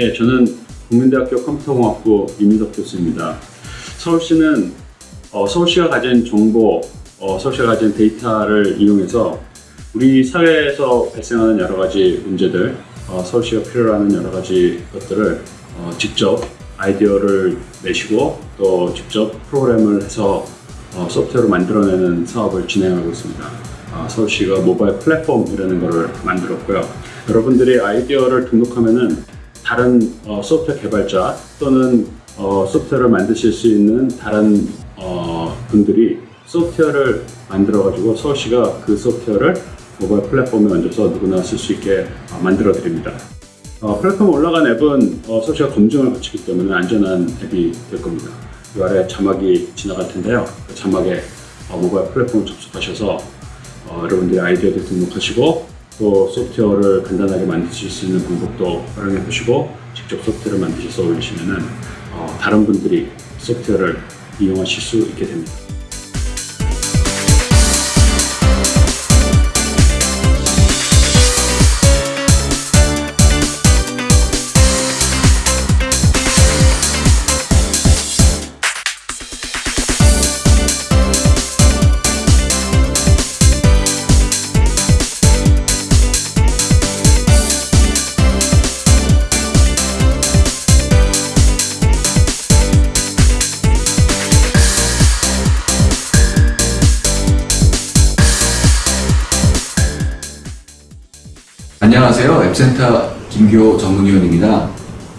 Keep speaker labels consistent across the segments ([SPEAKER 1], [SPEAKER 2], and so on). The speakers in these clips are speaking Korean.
[SPEAKER 1] 예, 저는 국민대학교 컴퓨터공학부 이민석 교수입니다. 서울시는 어, 서울시가 가진 정보, 어, 서울시가 가진 데이터를 이용해서 우리 사회에서 발생하는 여러 가지 문제들, 어, 서울시가 필요로 하는 여러 가지 것들을 어, 직접 아이디어를 내시고 또 직접 프로그램을 해서 어, 소프트웨어로 만들어내는 사업을 진행하고 있습니다. 어, 서울시가 모바일 플랫폼이라는 것을 만들었고요. 여러분들이 아이디어를 등록하면은 다른 어, 소프트웨어 개발자 또는 어, 소프트웨어를 만드실 수 있는 다른 어, 분들이 소프트웨어를 만들어 가지고 서울시가 그 소프트웨어를 모바일 플랫폼에 얹어서 누구나 쓸 수 있게 어, 만들어 드립니다. 어, 플랫폼 올라간 앱은 어, 서울시가 검증을 거치기 때문에 안전한 앱이 될 겁니다. 이 아래 자막이 지나갈 텐데요. 그 자막에 어, 모바일 플랫폼 접속하셔서 어, 여러분들의 아이디어도 등록하시고 또 소프트웨어를 간단하게 만드실 수 있는 방법도 활용해 보시고 직접 소프트웨어를 만드셔서 올리시면 은 어, 다른 분들이 소프트웨어를 이용하실 수 있게 됩니다.
[SPEAKER 2] 안녕하세요. 앱센터 김교 전문위원입니다.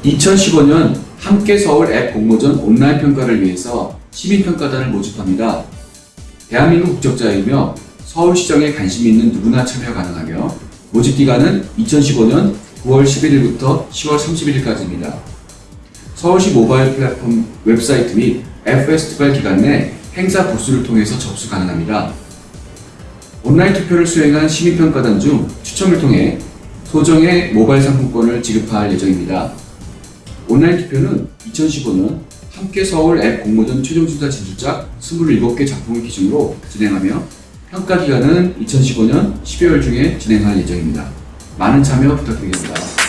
[SPEAKER 2] 2015년 함께 서울 앱 공모전 온라인 평가를 위해서 시민평가단을 모집합니다. 대한민국 국적자이며 서울시정에 관심 있는 누구나 참여 가능하며 모집 기간은 2015년 9월 11일부터 10월 31일까지입니다. 서울시 모바일 플랫폼 웹사이트 및 앱 페스티벌 기간 내 행사 부스를 통해서 접수 가능합니다. 온라인 투표를 수행한 시민평가단 중 추첨을 통해 소정의 모바일 상품권을 지급할 예정입니다. 온라인 투표는 2015년 함께 서울 앱 공모전 최종 심사 진출작 27개 작품을 기준으로 진행하며 평가 기간은 2015년 12월 중에 진행할 예정입니다. 많은 참여 부탁드리겠습니다.